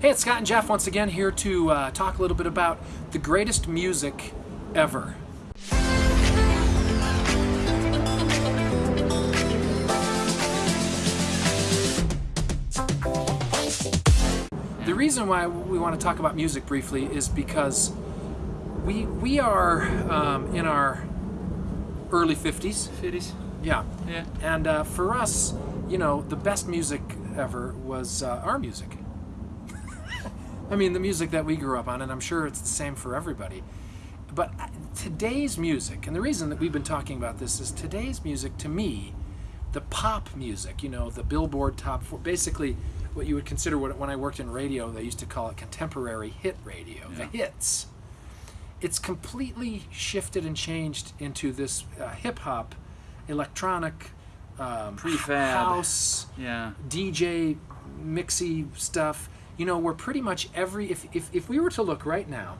Hey, it's Scott and Jeff once again here to uh, talk a little bit about the greatest music ever. The reason why we want to talk about music briefly is because we we are um, in our early 50s. Fitties. Yeah. Yeah. And uh, for us, you know, the best music ever was uh, our music. I mean, the music that we grew up on, and I'm sure it's the same for everybody. But uh, today's music, and the reason that we've been talking about this is today's music, to me, the pop music, you know, the Billboard top four, basically what you would consider what, when I worked in radio, they used to call it contemporary hit radio, the hits. It's completely shifted and changed into this uh, hip hop, electronic, um, Prefab. house, Yeah. DJ mixy stuff. You know, we're pretty much every if, if if we were to look right now,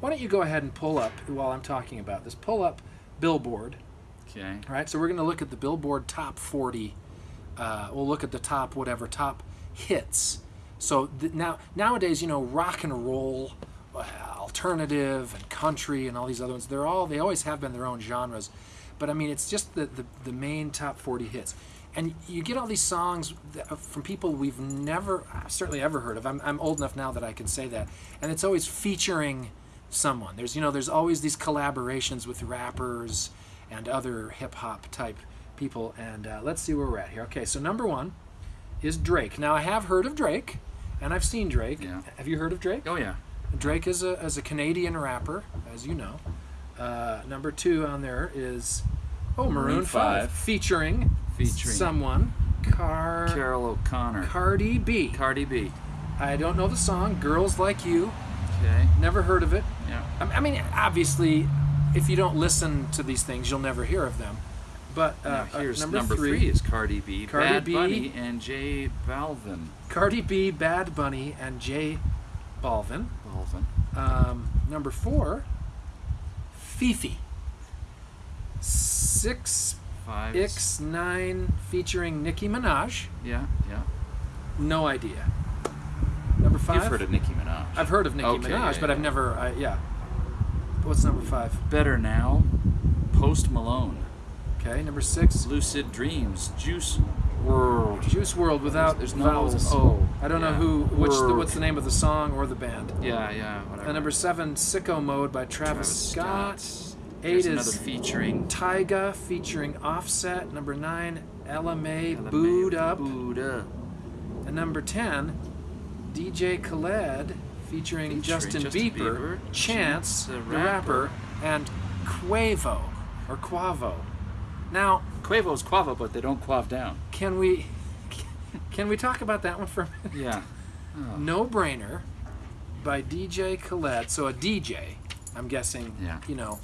why don't you go ahead and pull up while I'm talking about this? Pull up Billboard. Okay. All right, so we're going to look at the Billboard Top 40. Uh, we'll look at the top whatever top hits. So th- now nowadays, you know, rock and roll, uh, alternative, and country, and all these other ones. They're all they always have been their own genres, but I mean, it's just the the, the main top 40 hits. And you get all these songs uh, from people we've never, certainly ever heard of. I'm, I'm old enough now that I can say that. And it's always featuring someone. There's you know there's always these collaborations with rappers and other hip hop type people. And uh, let's see where we're at here. Okay, so number one is Drake. Now I have heard of Drake, and I've seen Drake. Yeah. Have you heard of Drake? Oh yeah. Drake is a, is a Canadian rapper, as you know. Uh, number two on there is oh Maroon, Maroon 5, 5. featuring Featuring someone Car Carol O'Connor. Cardi B. Cardi B. I don't know the song. Girls Like You. Okay. Never heard of it. Yeah. I mean, obviously, if you don't listen to these things, you'll never hear of them. But uh, Now uh, here's number, number, three, is Cardi B, Cardi Bad B. Bunny, and J Balvin. Cardi B, Bad Bunny, and J Balvin. Balvin. Um, number four, Fifi. Six Five. X nine featuring Nicki Minaj. Yeah. Yeah. No idea. Number 5 You've heard of Nicki Minaj. I've heard of Nicki Okay, Minaj, yeah, but I've never. I, yeah. What's number five? Better Now. Post Malone. Okay, number six. Lucid Dreams. Juice WRLD. Juice WRLD without There's no vowels. O. I don't know who, which, the, what's the name of the song or the band. Yeah. Yeah. Whatever. And number seven, Sicko Mode by Travis, Scott. Eight is featuring Tyga featuring Offset. Number nine, Ella Mai, Booed Up. Booed Up. And number 10, DJ Khaled featuring, Featuring Justin, Justin Bieber, Bieber, Chance, Chance the, rapper. rapper. and Quavo, or Quavo. Now, Quavo's Quavo, but they don't quav down. can we can we talk about that one for a minute? Yeah. Oh. No Brainer by DJ Khaled. So a DJ, I'm guessing, Yeah. you know,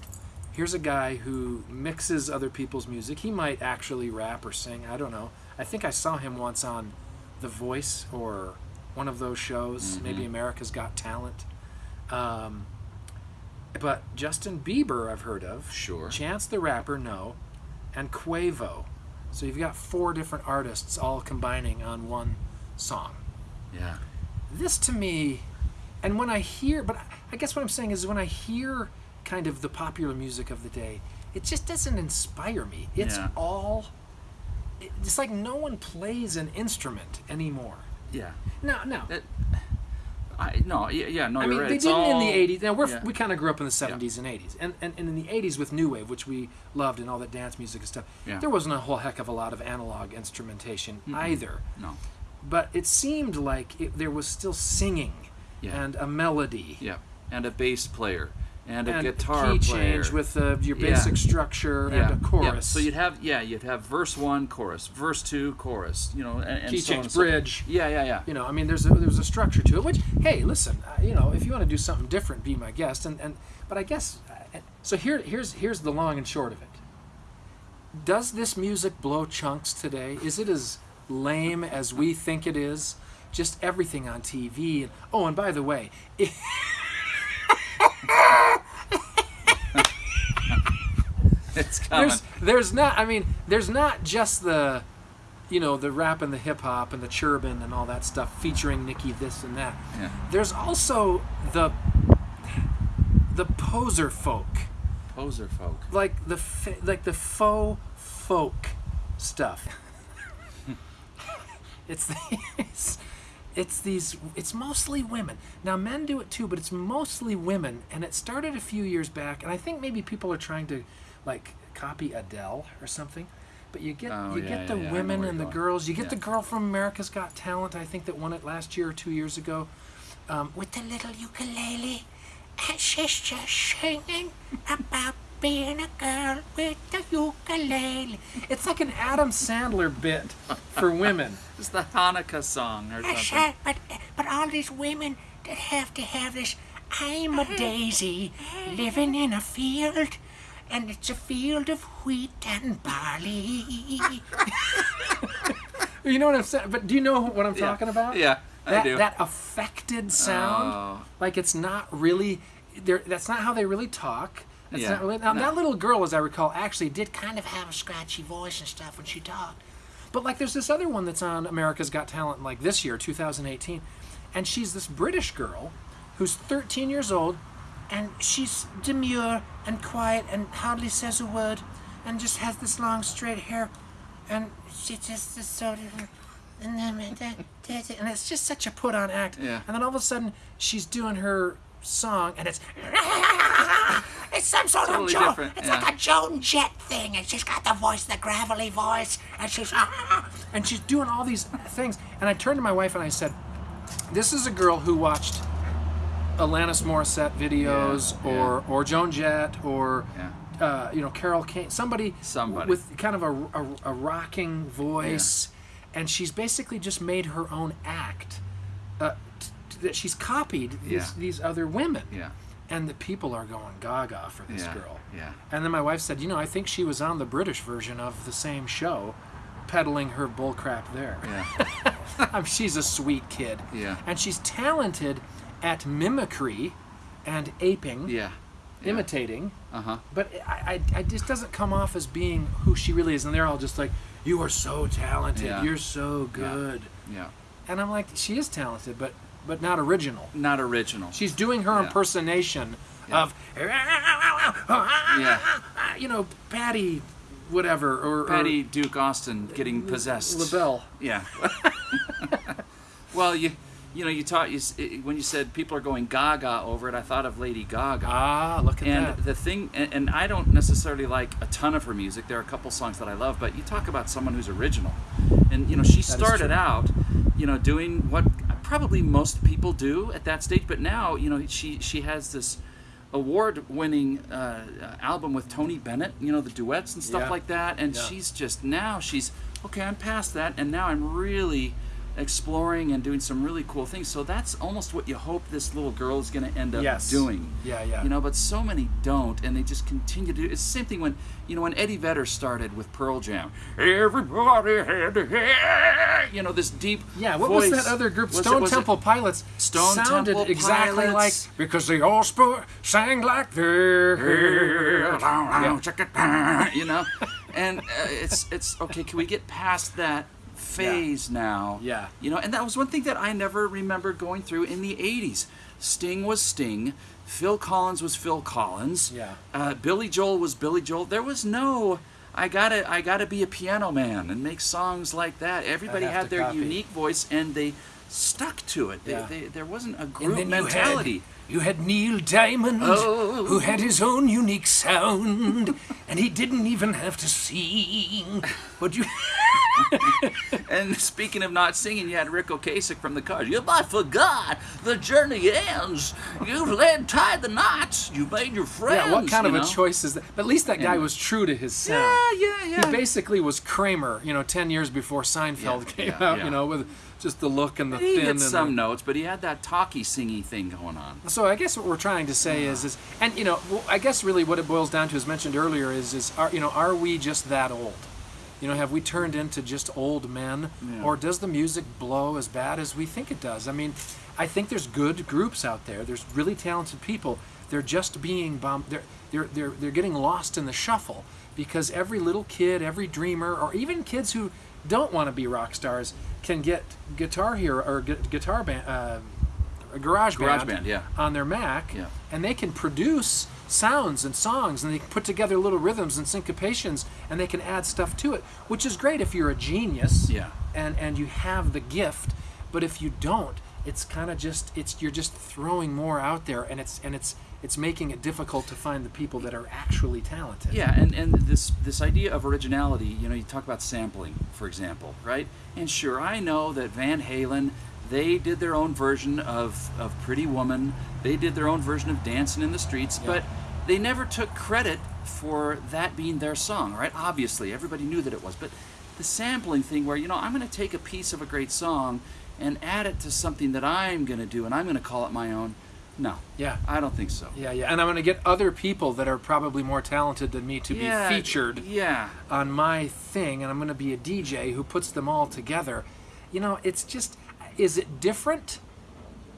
here's a guy who mixes other people's music. He might actually rap or sing. I don't know. I think I saw him once on The Voice or one of those shows, Mhm. maybe America's Got Talent. Um, but Justin Bieber, I've heard of. Sure. Chance the Rapper, no. And Quavo. So you've got four different artists all combining on one song Yeah. this to me and when i hear but i guess what i'm saying is when i hear kind of the popular music of the day it just doesn't inspire me it's Yeah. all it's like no one plays an instrument anymore Yeah. no no That. I no. Yeah. Yeah. No. I mean, right. they It's didn't in the 80s. Now, we're, yeah. we kind of grew up in the 70s and 80s. And, and, and in the 80s with New Wave, which we loved and all that dance music and stuff, Yeah. there wasn't a whole heck of a lot of analog instrumentation either. No. But it seemed like it, there was still singing Yeah. and a melody. Yeah. And a bass player and a and guitar key player. change with uh, your Yeah. basic structure yeah. and a chorus. Yeah. So you'd have yeah you'd have verse one chorus, verse two chorus. You know and, and key so change so- bridge. Yeah. Yeah. Yeah. You know, I mean, there's a, there's a structure to it. Which, hey, listen, uh, you know, if you want to do something different, be my guest. And, and but I guess uh, so. Here here's here's the long and short of it. Does this music blow chunks today? Is it as lame as we think it is? Just everything on TV. And, oh, and by the way, It's coming. there's there's not. I mean, there's not just the you know, the rap and the hip hop and the churban and all that stuff featuring Nicki this and that. Yeah. There's also the the poser folk, Poser folk. like the like the faux folk stuff. it's these it's these it's mostly women. Now men do it too, but it's mostly women and it started a few years back and I think maybe people are trying to like copy Adele or something. But you get Oh, you yeah, get the yeah, women and the going. girls. You get Yeah. the girl from America's Got Talent, I think that won it last year or two years ago, um, with the little ukulele, and she's just singing about being a girl with the ukulele. It's like an Adam Sandler bit for women. It's the Hanukkah song or That's something. right, but but all these women that have to have this. I'm a daisy living in a field, and it's a field of wheat and barley. You know what I'm saying? But do you know what I'm Yeah. talking about? Yeah, I that, do. That affected sound, Oh. like it's not really. they're- That's not how they really talk. That's Yeah. not really. Now, No. that little girl, as I recall, actually did kind of have a scratchy voice and stuff when she talked. But like, there's this other one that's on America's Got Talent, like this year, 2018, and she's this British girl who's 13 years old, And she's demure and quiet and hardly says a word and just has this long straight hair. And she just is sort of. And it's just such a put-on act. Yeah. And then all of a sudden, she's doing her song, and it's It's some sort Totally of Joan. It's yeah. like a Joan Jett thing, and she's got the voice, the gravelly voice, and she's and she's doing all these things. And I turned to my wife and I said, "This is a girl who watched Alanis Morissette videos, Yeah, or or Joan Jett, or Yeah. uh, you know Carol Kane, somebody, Somebody. with kind of a, a, a rocking voice, and she's basically just made her own act uh, t- t- that she's copied these, Yeah. these other women." Yeah. And the people are going gaga for this Yeah. girl. Yeah. And then my wife said, you know, I think she was on the British version of the same show, peddling her bullcrap there. Yeah. She's a sweet kid. Yeah. And she's talented at mimicry and aping, Yeah. imitating, Uh huh. but I, I, I just doesn't come off as being who she really is. And they're all just like, you are so talented. Yeah. You're so Yeah. good. Yeah. And I'm like, she is talented, but but not original. Not original. She's doing her Yeah. impersonation Yeah. of, Yeah. you know, Patty, whatever, or or Patty Duke Austin getting possessed. LaBelle. Yeah. well, you you know you taught you when you said people are going gaga over it. I thought of Lady Gaga. Ah, look at and that. the thing, and, and I don't necessarily like a ton of her music. There are a couple songs that I love, but you talk about someone who's original, and you know she started out, you know, doing what probably most people do at that stage. But now, you know, she she has this award-winning uh, album with Tony Bennett. You know, the duets and stuff Yeah. like that, and Yeah. she's just now she's okay. I'm past that, and now I'm really exploring and doing some really cool things. So that's almost what you hope this little girl is going to end up Yes. doing. Yeah, yeah. You know, but so many don't, and they just continue to. do It's the same thing when you know when Eddie Vedder started with Pearl Jam. Everybody had to hear, you know, this deep. Yeah, what voice. was that other group? Was it- Stone it- Temple Pilots. Stone sounded Temple exactly Pilots. like because they all spo- sang like this. you know, and uh, it's it's okay. Can we get past that phase now? Yeah. You know, and that was one thing that I never remembered going through in the '80s. Sting was Sting. Phil Collins was Phil Collins. Yeah. Uh, Billy Joel was Billy Joel. There was no. I gotta, I gotta be a piano man and make songs like that. Everybody had their copy. unique voice, and they stuck to it. They, Yeah. they, there wasn't a group mentality. You had, you had Neil Diamond, Oh. who had his own unique sound, and he didn't even have to sing. But you, And speaking of not singing, you had Ric Ocasek from the Cars. You I forgot the journey ends. You've led tied the knots. You made your friends. yeah, what kind of you a choice is that? But at least that guy Anyway. was true to his sound. Yeah, yeah, yeah. He basically was Kramer, you know, ten years before Seinfeld Yeah, came yeah, out, yeah. you know, with just the look and the he thin hit and some the, notes, but he had that talky, singy thing going on. So I guess what we're trying to say is, is, and you know, I guess really what it boils down to, as mentioned earlier, is, is, are, you know, are we just that old? You know, have we turned into just old men, Yeah. or does the music blow as bad as we think it does? I mean, I think there's good groups out there. There's really talented people. They're just being bombed. They're they're they're they're getting lost in the shuffle because every little kid, every dreamer, or even kids who don't want to be rock stars can get Guitar Hero or gu- Guitar Band, uh, Garage Band, GarageBand, yeah. on their Mac, Yeah. and they can produce sounds and songs, and they can put together little rhythms and syncopations, and they can add stuff to it, which is great if you're a genius, Yeah. and and you have the gift. But if you don't, it's kind of just it's you're just throwing more out there, and it's and it's it's making it difficult to find the people that are actually talented. Yeah, and, and this this idea of originality, you know, you talk about sampling, for example, right? And sure, I know that Van Halen, they did their own version of, of Pretty Woman, they did their own version of Dancing in the Streets, but they never took credit for that being their song, right? Obviously, everybody knew that it was, but the sampling thing where, you know, I'm going to take a piece of a great song and add it to something that I'm going to do and I'm going to call it my own. No. Yeah. I don't think so. Yeah, yeah, and I'm going to get other people that are probably more talented than me to Yeah, be featured Yeah. on my thing, and I'm going to be a DJ who puts them all together. You know, it's just, is it different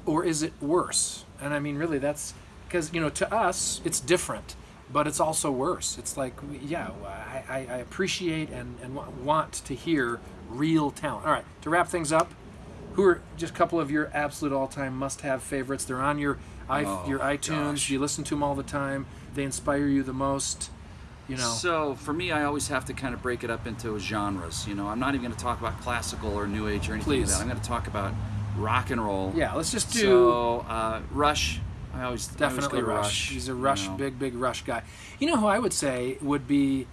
or is it worse? And I mean, really, that's because, you know, to us, it's different, but it's also worse. It's like, yeah, I, I, I appreciate and, and want to hear real talent. All right, to wrap things up, who are just a couple of your absolute all-time must-have favorites? They're on your Oh, your iTunes. gosh. You listen to them all the time. They inspire you the most. You know. So for me, I always have to kind of break it up into genres. You know, I'm not even going to talk about classical or new age or anything Please. like that. I'm going to talk about rock and roll. yeah, let's just do. So uh, Rush. I always I always Definitely Rush. He's a Rush, you know. big, big Rush guy. You know who I would say would be,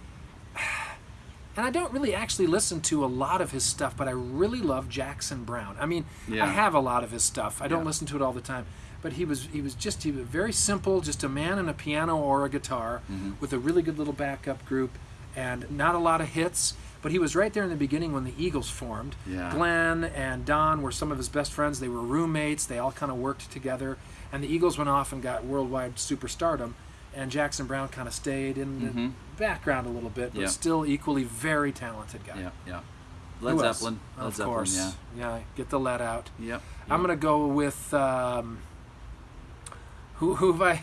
and I don't really actually listen to a lot of his stuff, but I really love Jackson Browne. I mean, Yeah. I have a lot of his stuff. I don't Yeah. listen to it all the time, but he was he was just he was very simple, just a man and a piano or a guitar Mm-hmm. with a really good little backup group, and not a lot of hits. But he was right there in the beginning when the Eagles formed. Yeah. Glenn and Don were some of his best friends. They were roommates. They all kind of worked together. And the Eagles went off and got worldwide superstardom. And Jackson Browne kind of stayed in the Mhm. background a little bit, but Yeah. still equally very talented guy. Yeah, yeah. Who Led else? Zeppelin. Led of Zeppelin. course. Yeah. Yeah, get the lead out. Yep. I'm gonna go with um, who? Who have I?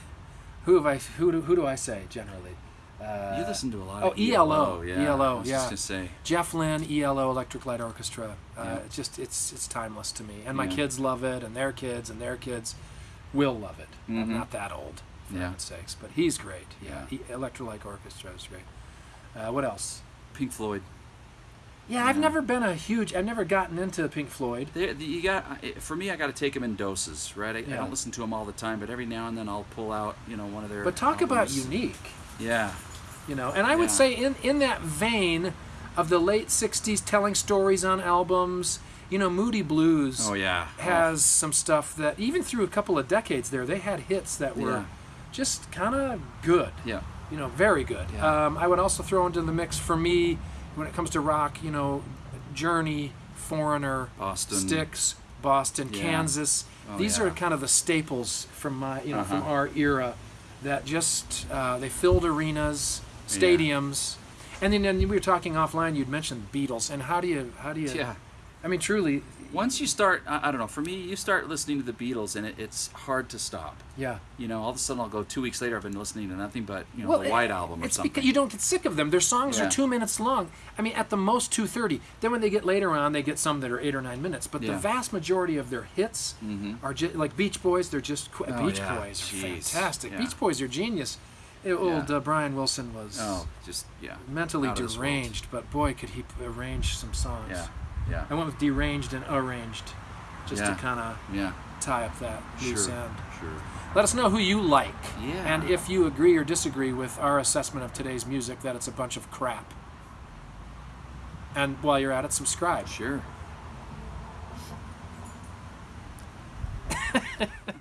Who have I? Who do, who do I say generally? Uh, You listen to a lot. oh, of ELO, Yeah. ELO, I was yeah. just say. Jeff Lynne, ELO, Electric Light Orchestra. Uh, Yeah. It's just it's it's timeless to me, and my Yeah. kids love it, and their kids, and their kids will love it. I'm Mhm. not that old, for Yeah. heaven's sakes, but he's great. Yeah, Yeah. E- Electric Light Orchestra is great. Uh, what else? Pink Floyd. Yeah, I've Yeah. never been a huge. I've never gotten into Pink Floyd. They, the- you got for me. I got to take them in doses, right? I, Yeah. I don't listen to them all the time, but every now and then I'll pull out, you know, one of their. But talk about unique. Yeah. you know and i would say in in that vein of the late 60s telling stories on albums you know moody blues Oh yeah. has some stuff that even through a couple of decades there they had hits that were Yeah. just kind of good Oh, yeah. you know very good Yeah. um, i would also throw into the mix for me when it comes to rock you know journey foreigner Boston. Styx boston Yeah. kansas Oh, these yeah. are kind of the staples from my you know from Uh-huh. our era that just uh, they filled arenas stadiums and then, then we were talking offline you'd mentioned beatles and how do you how do you Yeah. I mean truly Once you start, I, I don't know. For me, you start listening to the Beatles, and it, it's hard to stop. yeah You know, all of a sudden I'll go two weeks later. I've been listening to nothing but you know Well, the White Album or it's something. because you don't get sick of them. Their songs Yeah. are two minutes long. I mean, at the most two thirty. Then when they get later on, they get some that are eight or nine minutes. But the vast majority of their hits Mhm. are ju- like Beach Boys. They're just qu- Oh, Beach yeah. Boys are Jeez. fantastic. Yeah. Beach Boys are genius. Uh, Old uh, Brian Wilson was oh, just yeah. mentally out of this world. deranged, but boy, could he arrange some songs. Yeah. Yeah. I went with deranged and arranged, just Yeah. to kind of Yeah. tie up that loose Sure. end. Sure. Let us know who you like. Yeah. And if you agree or disagree with our assessment of today's music, that it's a bunch of crap. And while you're at it, subscribe. Sure.